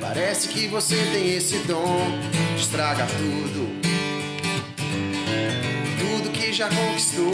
Parece que você tem esse dom de estragar tudo. Tudo que já conquistou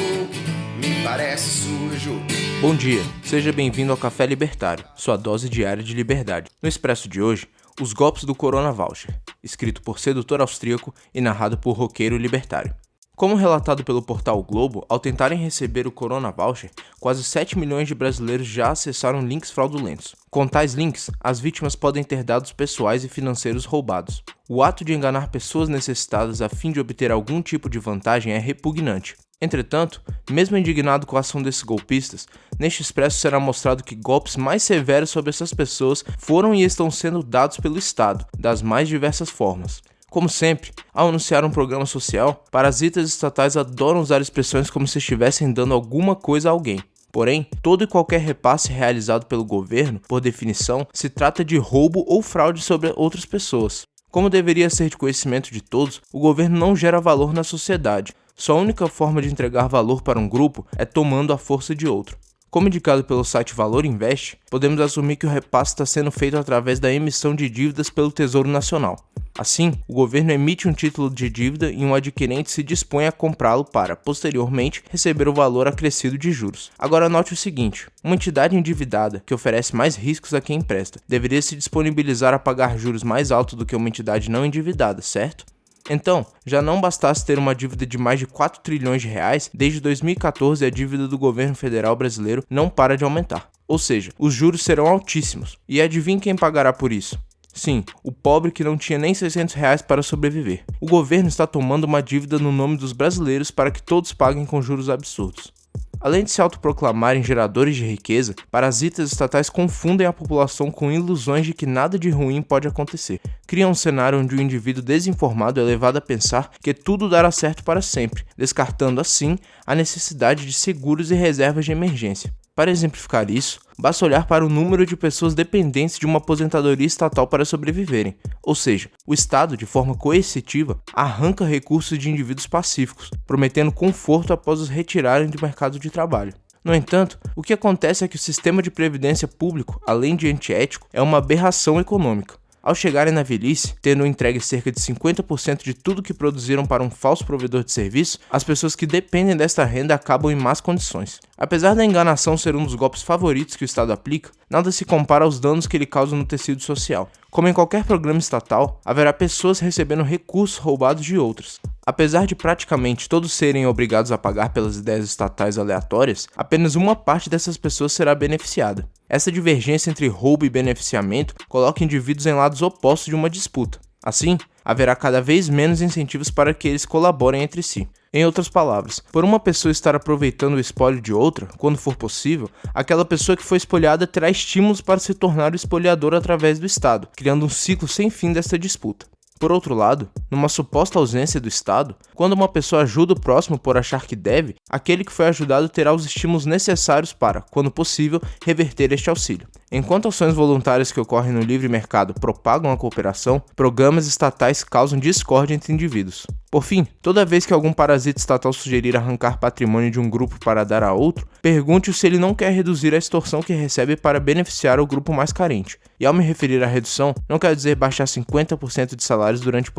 me parece sujo. Bom dia, seja bem-vindo ao Café Libertário, sua dose diária de liberdade. No Expresso de hoje, os golpes do Corona Voucher, escrito por sedutor austríaco e narrado por roqueiro libertário. Como relatado pelo portal Globo, ao tentarem receber o Corona Voucher, quase 7 milhões de brasileiros já acessaram links fraudulentos. Com tais links, as vítimas podem ter dados pessoais e financeiros roubados. O ato de enganar pessoas necessitadas a fim de obter algum tipo de vantagem é repugnante. Entretanto, mesmo indignado com a ação desses golpistas, neste expresso será mostrado que golpes mais severos sobre essas pessoas foram e estão sendo dados pelo Estado, das mais diversas formas. Como sempre, ao anunciar um programa social, parasitas estatais adoram usar expressões como se estivessem dando alguma coisa a alguém. Porém, todo e qualquer repasse realizado pelo governo, por definição, se trata de roubo ou fraude sobre outras pessoas. Como deveria ser de conhecimento de todos, o governo não gera valor na sociedade. Sua única forma de entregar valor para um grupo é tomando a força de outro. Como indicado pelo site Valor Invest, podemos assumir que o repasse está sendo feito através da emissão de dívidas pelo Tesouro Nacional. Assim, o governo emite um título de dívida e um adquirente se dispõe a comprá-lo para, posteriormente, receber o valor acrescido de juros. Agora note o seguinte: uma entidade endividada, que oferece mais riscos a quem empresta, deveria se disponibilizar a pagar juros mais altos do que uma entidade não endividada, certo? Então, já não bastasse ter uma dívida de mais de 4 trilhões de reais, desde 2014 a dívida do governo federal brasileiro não para de aumentar. Ou seja, os juros serão altíssimos. E adivinhe quem pagará por isso? Sim, o pobre que não tinha nem 600 reais para sobreviver. O governo está tomando uma dívida no nome dos brasileiros para que todos paguem com juros absurdos. Além de se autoproclamarem geradores de riqueza, parasitas estatais confundem a população com ilusões de que nada de ruim pode acontecer. Criam um cenário onde o indivíduo desinformado é levado a pensar que tudo dará certo para sempre, descartando assim a necessidade de seguros e reservas de emergência. Para exemplificar isso, basta olhar para o número de pessoas dependentes de uma aposentadoria estatal para sobreviverem, ou seja, o Estado, de forma coercitiva, arranca recursos de indivíduos pacíficos, prometendo conforto após os retirarem do mercado de trabalho. No entanto, o que acontece é que o sistema de previdência público, além de antiético, é uma aberração econômica. Ao chegarem na velhice, tendo entregue cerca de 50% de tudo que produziram para um falso provedor de serviço, as pessoas que dependem desta renda acabam em más condições. Apesar da enganação ser um dos golpes favoritos que o Estado aplica, nada se compara aos danos que ele causa no tecido social. Como em qualquer programa estatal, haverá pessoas recebendo recursos roubados de outras. Apesar de praticamente todos serem obrigados a pagar pelas ideias estatais aleatórias, apenas uma parte dessas pessoas será beneficiada. Essa divergência entre roubo e beneficiamento coloca indivíduos em lados opostos de uma disputa. Assim, haverá cada vez menos incentivos para que eles colaborem entre si. Em outras palavras, por uma pessoa estar aproveitando o espólio de outra, quando for possível, aquela pessoa que foi espolhada terá estímulos para se tornar o espoliador através do Estado, criando um ciclo sem fim dessa disputa. Por outro lado, numa suposta ausência do Estado, quando uma pessoa ajuda o próximo por achar que deve, aquele que foi ajudado terá os estímulos necessários para, quando possível, reverter este auxílio. Enquanto ações voluntárias que ocorrem no livre mercado propagam a cooperação, programas estatais causam discórdia entre indivíduos. Por fim, toda vez que algum parasita estatal sugerir arrancar patrimônio de um grupo para dar a outro, pergunte-o se ele não quer reduzir a extorsão que recebe para beneficiar o grupo mais carente. E ao me referir à redução, não quero dizer baixar 50% de salários durante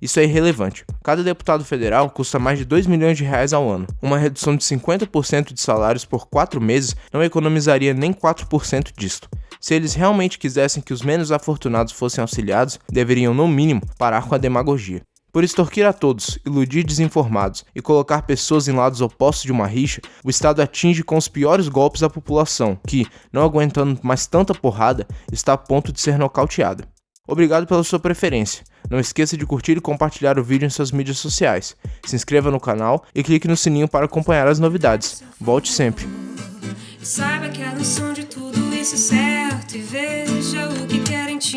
Isso é irrelevante. Cada deputado federal custa mais de 2 milhões de reais ao ano. Uma redução de 50% de salários por 4 meses não economizaria nem 4% disto. Se eles realmente quisessem que os menos afortunados fossem auxiliados, deveriam, no mínimo, parar com a demagogia. Por extorquir a todos, iludir desinformados e colocar pessoas em lados opostos de uma rixa, o Estado atinge com os piores golpes a população, que, não aguentando mais tanta porrada, está a ponto de ser nocauteada. Obrigado pela sua preferência. Não esqueça de curtir e compartilhar o vídeo em suas mídias sociais. Se inscreva no canal e clique no sininho para acompanhar as novidades. Volte sempre. Saiba que a noção de tudo isso é certo e veja o que querem te